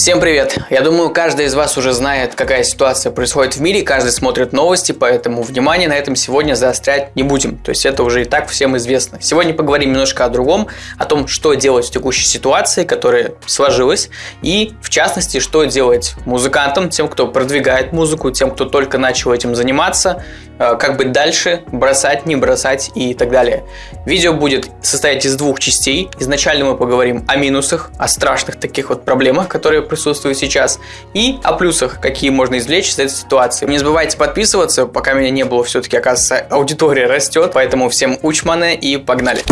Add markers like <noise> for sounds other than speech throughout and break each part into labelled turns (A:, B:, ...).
A: Всем привет! Я думаю, каждый из вас уже знает, какая ситуация происходит в мире, каждый смотрит новости, поэтому внимание на этом сегодня заострять не будем. То есть это уже и так всем известно. Сегодня поговорим немножко о другом, о том, что делать в текущей ситуации, которая сложилась, и в частности, что делать музыкантам, тем, кто продвигает музыку, тем, кто только начал этим заниматься, э, как быть дальше, бросать, не бросать и так далее. Видео будет состоять из двух частей. Изначально мы поговорим о минусах, о страшных таких вот проблемах, которые которые присутствуют сейчас, и о плюсах, какие можно извлечь из этой ситуации. Не забывайте подписываться, пока меня не было, все-таки, оказывается, аудитория растет, поэтому всем учманы и погнали!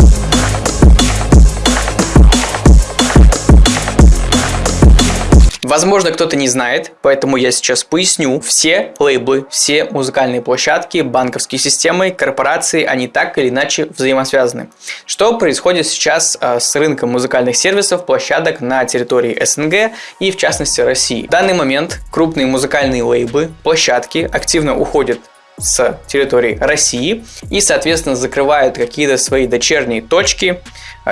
A: Возможно, кто-то не знает, поэтому я сейчас поясню. Все лейблы, все музыкальные площадки, банковские системы, корпорации, они так или иначе взаимосвязаны. Что происходит сейчас а, с рынком музыкальных сервисов, площадок на территории СНГ и в частности России? В данный момент крупные музыкальные лейблы, площадки активно уходят с территории России и, соответственно, закрывают какие-то свои дочерние точки,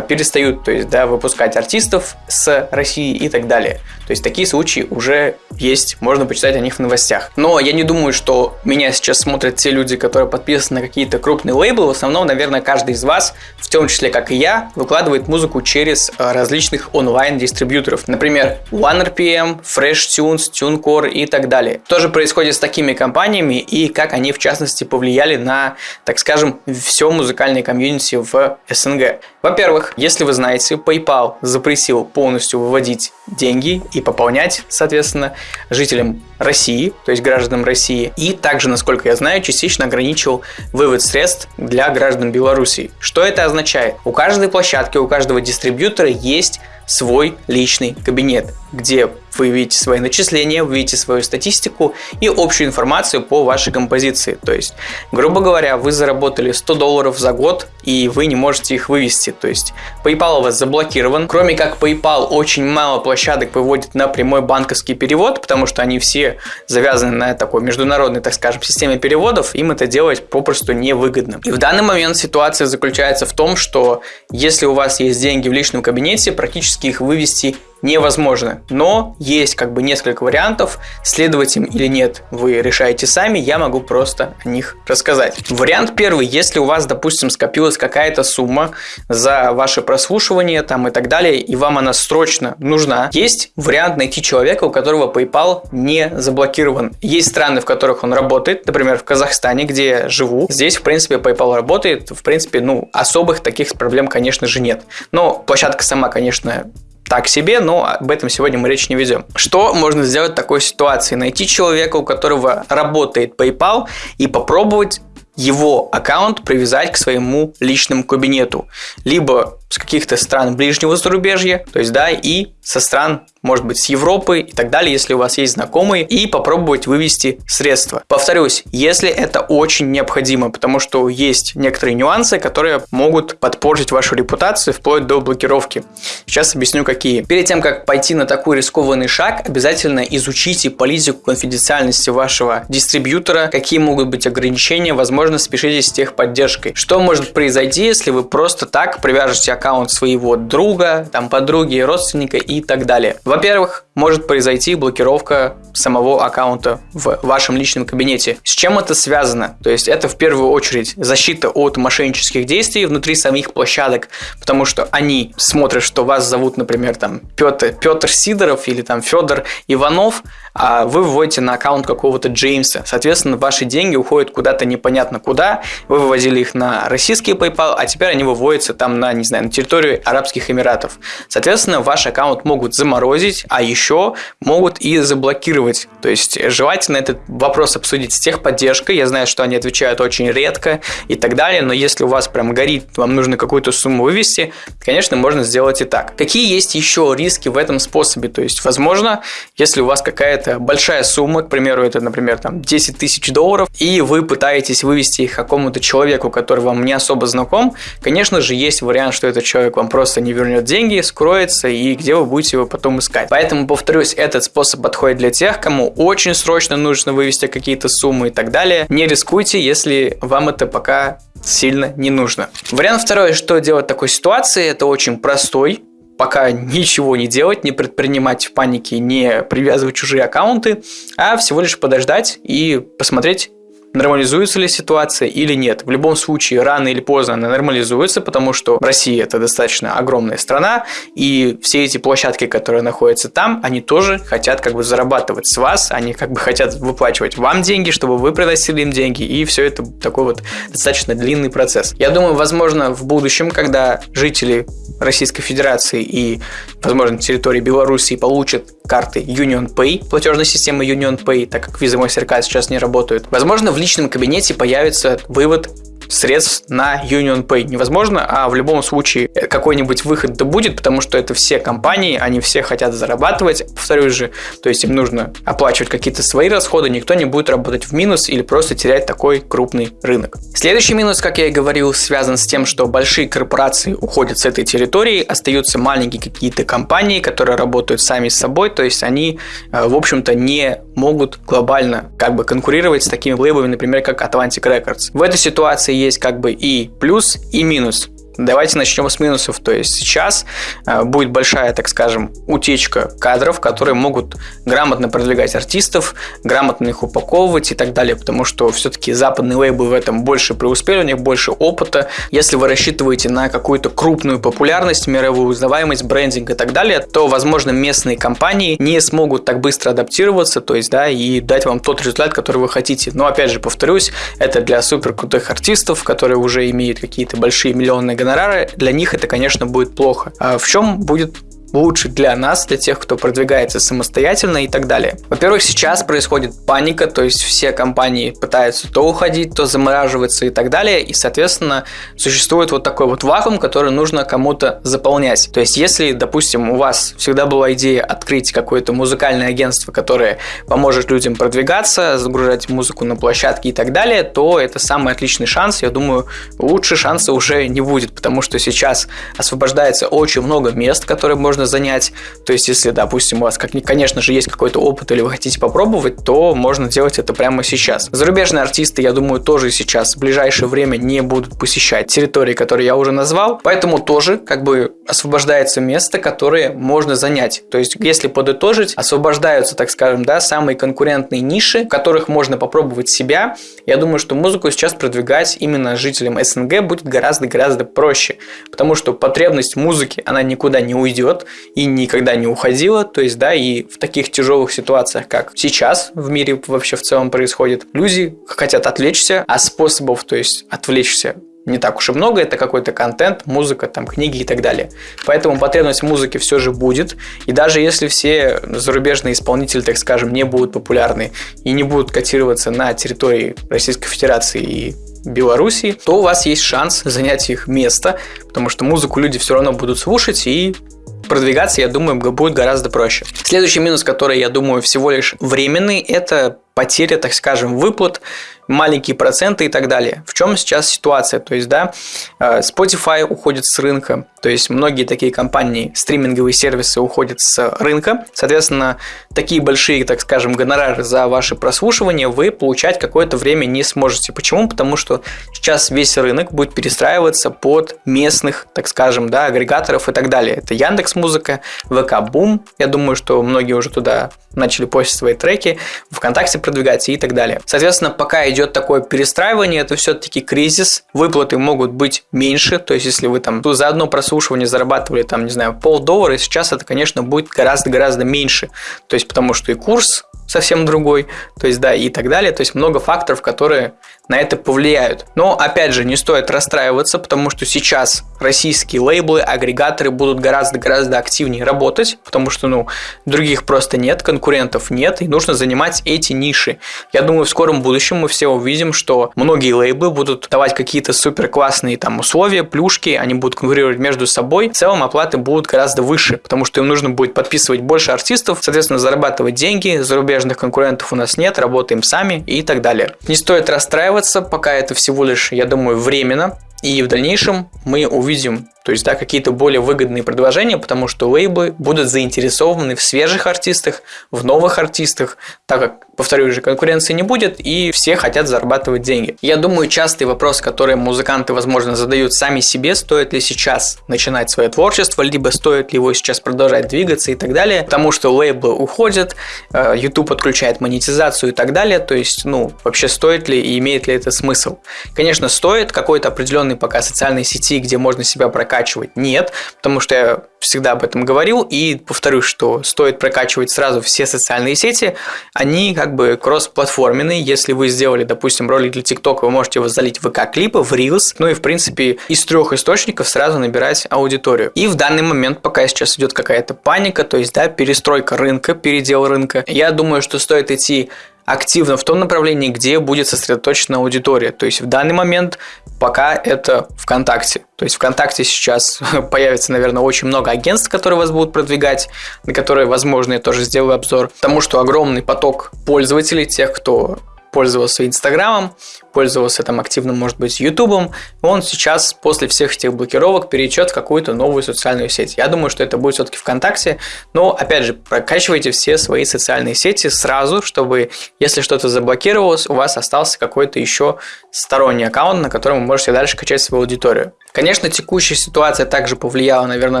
A: перестают то есть, да, выпускать артистов с России и так далее. То есть такие случаи уже есть, можно почитать о них в новостях. Но я не думаю, что меня сейчас смотрят те люди, которые подписаны на какие-то крупные лейблы. В основном, наверное, каждый из вас, в том числе как и я, выкладывает музыку через а, различных онлайн-дистрибьюторов. Например, OneRPM, FreshTunes, TuneCore и так далее. То же происходит с такими компаниями и как они в частности повлияли на, так скажем, все музыкальное комьюнити в СНГ. Во-первых, во-первых, если вы знаете, PayPal запретил полностью выводить деньги и пополнять, соответственно, жителям России, то есть гражданам России. И также, насколько я знаю, частично ограничил вывод средств для граждан Беларуси. Что это означает? У каждой площадки, у каждого дистрибьютора есть свой личный кабинет, где вы видите свои начисления, вы видите свою статистику и общую информацию по вашей композиции. То есть, грубо говоря, вы заработали 100 долларов за год и вы не можете их вывести. То есть, PayPal у вас заблокирован. Кроме как PayPal, очень мало площадок выводит на прямой банковский перевод, потому что они все завязаны на такой международной, так скажем, системе переводов. Им это делать попросту невыгодно. И в данный момент ситуация заключается в том, что если у вас есть деньги в личном кабинете, практически их вывести невозможно. Но есть как бы несколько вариантов, следовать им или нет, вы решаете сами, я могу просто о них рассказать. Вариант первый, если у вас, допустим, скопилась какая-то сумма за ваше прослушивание там и так далее, и вам она срочно нужна, есть вариант найти человека, у которого PayPal не заблокирован. Есть страны, в которых он работает, например, в Казахстане, где я живу. Здесь, в принципе, PayPal работает, в принципе, ну, особых таких проблем, конечно же, нет. Но площадка сама, конечно, так себе, но об этом сегодня мы речь не ведем. Что можно сделать в такой ситуации? Найти человека, у которого работает PayPal и попробовать его аккаунт привязать к своему личному кабинету. Либо с каких-то стран ближнего зарубежья, то есть, да, и со стран, может быть, с Европы и так далее, если у вас есть знакомые, и попробовать вывести средства. Повторюсь, если это очень необходимо, потому что есть некоторые нюансы, которые могут подпортить вашу репутацию вплоть до блокировки. Сейчас объясню, какие. Перед тем, как пойти на такой рискованный шаг, обязательно изучите политику конфиденциальности вашего дистрибьютора, какие могут быть ограничения, возможно, спешитесь с техподдержкой. Что может произойти, если вы просто так привяжете аккаунт аккаунт своего друга, там подруги, родственника и так далее. Во-первых, может произойти блокировка самого аккаунта в вашем личном кабинете. С чем это связано? То есть это в первую очередь защита от мошеннических действий внутри самих площадок, потому что они смотрят, что вас зовут, например, там Петр, Петр Сидоров или там Федор Иванов, а вы выводите на аккаунт какого-то Джеймса. Соответственно, ваши деньги уходят куда-то непонятно куда. Вы вывозили их на российский PayPal, а теперь они выводятся там на, не знаю, на территорию Арабских Эмиратов. Соответственно, ваш аккаунт могут заморозить, а еще могут и заблокировать. То есть, желательно этот вопрос обсудить с техподдержкой. Я знаю, что они отвечают очень редко и так далее, но если у вас прям горит, вам нужно какую-то сумму вывести, конечно, можно сделать и так. Какие есть еще риски в этом способе? То есть, возможно, если у вас какая-то какая большая сумма, к примеру, это, например, там 10 тысяч долларов, и вы пытаетесь вывести их какому-то человеку, который вам не особо знаком, конечно же, есть вариант, что этот человек вам просто не вернет деньги, скроется, и где вы будете его потом искать. Поэтому, повторюсь, этот способ подходит для тех, кому очень срочно нужно вывести какие-то суммы и так далее. Не рискуйте, если вам это пока сильно не нужно. Вариант второй, что делать в такой ситуации, это очень простой, пока ничего не делать, не предпринимать в панике, не привязывать чужие аккаунты, а всего лишь подождать и посмотреть, нормализуется ли ситуация или нет. В любом случае, рано или поздно она нормализуется, потому что Россия это достаточно огромная страна, и все эти площадки, которые находятся там, они тоже хотят как бы зарабатывать с вас, они как бы хотят выплачивать вам деньги, чтобы вы приносили им деньги, и все это такой вот достаточно длинный процесс. Я думаю, возможно, в будущем, когда жители Российской Федерации и, возможно, территории Белоруссии получат карты Union Pay, платежной системы Union Pay, так как Visa MasterCard сейчас не работают, возможно, в личном кабинете появится вывод средств на Union Pay невозможно, а в любом случае какой-нибудь выход да будет, потому что это все компании, они все хотят зарабатывать, повторюсь же, то есть им нужно оплачивать какие-то свои расходы, никто не будет работать в минус или просто терять такой крупный рынок. Следующий минус, как я и говорил, связан с тем, что большие корпорации уходят с этой территории, остаются маленькие какие-то компании, которые работают сами с собой, то есть они, э, в общем-то, не могут глобально как бы конкурировать с такими лейблами, например, как Atlantic Records. В этой ситуации есть как бы и плюс, и минус. Давайте начнем с минусов. То есть сейчас э, будет большая, так скажем, утечка кадров, которые могут грамотно продвигать артистов, грамотно их упаковывать и так далее, потому что все-таки западные лейблы в этом больше преуспели, у них больше опыта. Если вы рассчитываете на какую-то крупную популярность, мировую узнаваемость, брендинг и так далее, то, возможно, местные компании не смогут так быстро адаптироваться, то есть, да, и дать вам тот результат, который вы хотите. Но, опять же, повторюсь, это для супер крутых артистов, которые уже имеют какие-то большие миллионные гонорары, для них это, конечно, будет плохо. А в чем будет лучше для нас, для тех, кто продвигается самостоятельно и так далее. Во-первых, сейчас происходит паника, то есть все компании пытаются то уходить, то замораживаться и так далее, и, соответственно, существует вот такой вот вакуум, который нужно кому-то заполнять. То есть, если, допустим, у вас всегда была идея открыть какое-то музыкальное агентство, которое поможет людям продвигаться, загружать музыку на площадки и так далее, то это самый отличный шанс. Я думаю, лучше шанса уже не будет, потому что сейчас освобождается очень много мест, которые можно можно занять. То есть, если, допустим, у вас, как, конечно же, есть какой-то опыт или вы хотите попробовать, то можно делать это прямо сейчас. Зарубежные артисты, я думаю, тоже сейчас в ближайшее время не будут посещать территории, которые я уже назвал, поэтому тоже как бы освобождается место, которое можно занять. То есть, если подытожить, освобождаются, так скажем, да, самые конкурентные ниши, в которых можно попробовать себя. Я думаю, что музыку сейчас продвигать именно жителям СНГ будет гораздо-гораздо проще, потому что потребность музыки, она никуда не уйдет, и никогда не уходила. То есть, да, и в таких тяжелых ситуациях, как сейчас в мире вообще в целом происходит, люди хотят отвлечься, а способов, то есть отвлечься не так уж и много, это какой-то контент, музыка, там, книги и так далее. Поэтому потребность в музыке все же будет. И даже если все зарубежные исполнители, так скажем, не будут популярны и не будут котироваться на территории Российской Федерации и Белоруссии, то у вас есть шанс занять их место, потому что музыку люди все равно будут слушать и продвигаться, я думаю, будет гораздо проще. Следующий минус, который, я думаю, всего лишь временный, это потеря, так скажем, выплат маленькие проценты и так далее. В чем сейчас ситуация? То есть, да, э, Spotify уходит с рынка, то есть многие такие компании, стриминговые сервисы уходят с рынка. Соответственно, такие большие, так скажем, гонорары за ваше прослушивание вы получать какое-то время не сможете. Почему? Потому что сейчас весь рынок будет перестраиваться под местных, так скажем, да, агрегаторов и так далее. Это Яндекс Музыка, ВК Бум. Я думаю, что многие уже туда начали постить свои треки, ВКонтакте продвигаться и так далее. Соответственно, пока идет такое перестраивание, это все-таки кризис, выплаты могут быть меньше, то есть если вы там за одно прослушивание зарабатывали там, не знаю, полдоллара, сейчас это, конечно, будет гораздо-гораздо меньше, то есть потому что и курс совсем другой, то есть да, и так далее, то есть много факторов, которые на это повлияют. Но, опять же, не стоит расстраиваться, потому что сейчас российские лейблы, агрегаторы будут гораздо-гораздо активнее работать, потому что, ну, других просто нет, конкурентов нет, и нужно занимать эти ниши. Я думаю, в скором будущем мы все увидим, что многие лейблы будут давать какие-то супер классные там условия, плюшки, они будут конкурировать между собой, в целом оплаты будут гораздо выше, потому что им нужно будет подписывать больше артистов, соответственно, зарабатывать деньги, зарубежных конкурентов у нас нет, работаем сами и так далее. Не стоит расстраиваться, пока это всего лишь, я думаю, временно, и в дальнейшем мы увидим то есть, да, какие-то более выгодные предложения, потому что лейблы будут заинтересованы в свежих артистах, в новых артистах, так как, повторю же, конкуренции не будет, и все хотят зарабатывать деньги. Я думаю, частый вопрос, который музыканты, возможно, задают сами себе, стоит ли сейчас начинать свое творчество, либо стоит ли его сейчас продолжать двигаться и так далее, потому что лейблы уходят, э, YouTube отключает монетизацию и так далее, то есть, ну, вообще стоит ли и имеет ли это смысл? Конечно, стоит какой-то определенный пока социальной сети, где можно себя прокачивать? Нет, потому что всегда об этом говорил. И повторюсь, что стоит прокачивать сразу все социальные сети, они как бы кросс-платформенные, если вы сделали, допустим, ролик для TikTok, вы можете его залить в ВК-клипы, в Reels, ну и в принципе из трех источников сразу набирать аудиторию. И в данный момент, пока сейчас идет какая-то паника, то есть, да, перестройка рынка, передел рынка, я думаю, что стоит идти активно в том направлении, где будет сосредоточена аудитория. То есть в данный момент пока это ВКонтакте. То есть ВКонтакте сейчас <laughs> появится, наверное, очень много агентств, которые вас будут продвигать, на которые, возможно, я тоже сделаю обзор. Потому что огромный поток пользователей, тех, кто пользовался Инстаграмом, пользовался там активно, может быть, Ютубом, он сейчас после всех этих блокировок перейдет в какую-то новую социальную сеть. Я думаю, что это будет все-таки ВКонтакте, но, опять же, прокачивайте все свои социальные сети сразу, чтобы, если что-то заблокировалось, у вас остался какой-то еще сторонний аккаунт, на котором вы можете дальше качать свою аудиторию. Конечно, текущая ситуация также повлияла, наверное,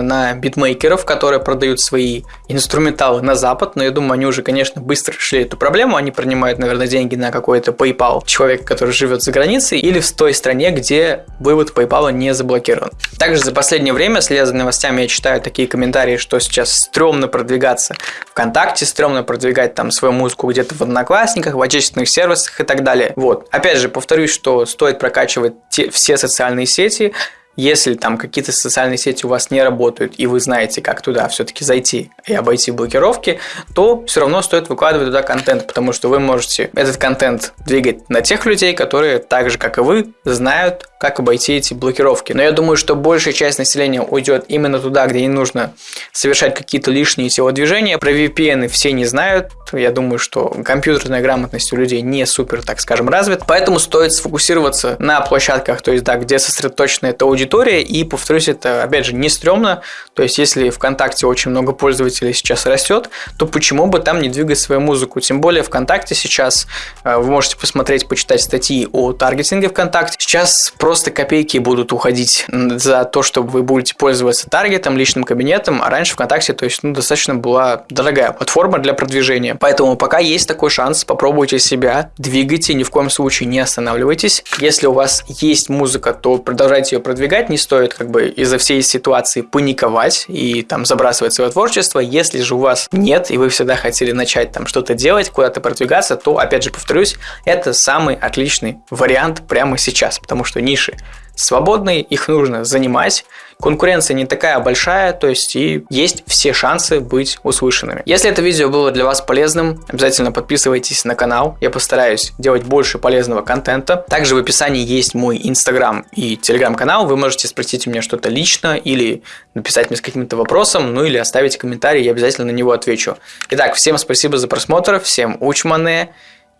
A: на битмейкеров, которые продают свои инструменталы на Запад, но я думаю, они уже, конечно, быстро решили эту проблему, они принимают, наверное, деньги на какой-то PayPal человека, который живет за границей, или в той стране, где вывод PayPal не заблокирован. Также за последнее время, следя за новостями, я читаю такие комментарии, что сейчас стрёмно продвигаться ВКонтакте, стрёмно продвигать там свою музыку где-то в Одноклассниках, в отечественных сервисах и так далее. Вот. Опять же, повторюсь, что стоит прокачивать те, все социальные сети, если там какие-то социальные сети у вас не работают, и вы знаете, как туда все-таки зайти и обойти блокировки, то все равно стоит выкладывать туда контент, потому что вы можете этот контент двигать на тех людей, которые так же, как и вы, знают, как обойти эти блокировки. Но я думаю, что большая часть населения уйдет именно туда, где не нужно совершать какие-то лишние телодвижения. Про VPN все не знают. Я думаю, что компьютерная грамотность у людей не супер, так скажем, развит. Поэтому стоит сфокусироваться на площадках, то есть, да, где сосредоточена эта аудитория. И, повторюсь, это, опять же, не стрёмно. То есть, если ВКонтакте очень много пользователей сейчас растет, то почему бы там не двигать свою музыку? Тем более, ВКонтакте сейчас э, вы можете посмотреть, почитать статьи о таргетинге ВКонтакте. Сейчас просто копейки будут уходить за то, чтобы вы будете пользоваться таргетом, личным кабинетом, а раньше ВКонтакте, то есть, ну, достаточно была дорогая платформа для продвижения. Поэтому пока есть такой шанс, попробуйте себя, двигайте, ни в коем случае не останавливайтесь. Если у вас есть музыка, то продолжайте ее продвигать, не стоит как бы из-за всей ситуации паниковать и там забрасывать свое творчество. Если же у вас нет, и вы всегда хотели начать там что-то делать, куда-то продвигаться, то, опять же, повторюсь, это самый отличный вариант прямо сейчас, потому что ниши свободные, их нужно занимать. Конкуренция не такая большая, то есть и есть все шансы быть услышанными. Если это видео было для вас полезным, обязательно подписывайтесь на канал. Я постараюсь делать больше полезного контента. Также в описании есть мой инстаграм и телеграм-канал. Вы можете спросить у меня что-то лично или написать мне с каким-то вопросом, ну или оставить комментарий, я обязательно на него отвечу. Итак, всем спасибо за просмотр, всем учманы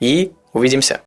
A: и увидимся.